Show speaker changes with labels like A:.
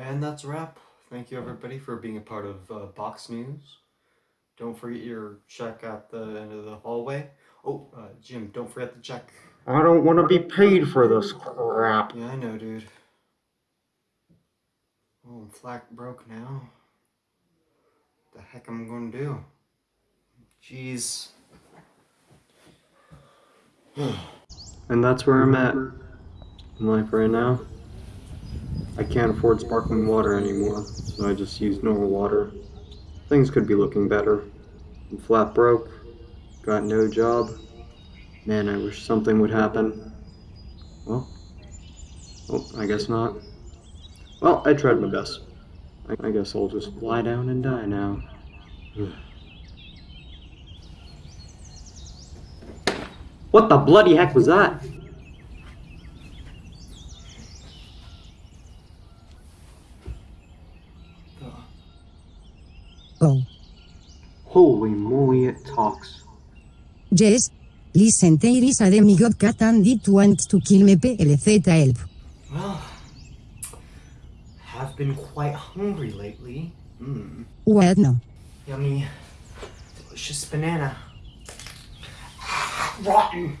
A: And that's a wrap. Thank you everybody for being a part of uh, Box News. Don't forget your check at the end of the hallway. Oh, uh, Jim, don't forget the check.
B: I don't want to be paid for this crap.
A: Yeah, I know, dude. Oh, I'm flat broke now. The heck am I gonna do? Jeez. and that's where I'm at in life right now. I can't afford sparkling water anymore, so I just use normal water. Things could be looking better. I'm flat broke, got no job. Man, I wish something would happen. Well, oh, I guess not. Well, I tried my best. I, I guess I'll just lie down and die now. what the bloody heck was that?
C: Oh.
A: Holy moly, it talks.
C: Yes. Listen Iris a demi god cat and it want to kill me plz help.
A: Well, have been quite hungry lately. Mmm,
C: What no?
A: yummy, delicious banana. Rotten.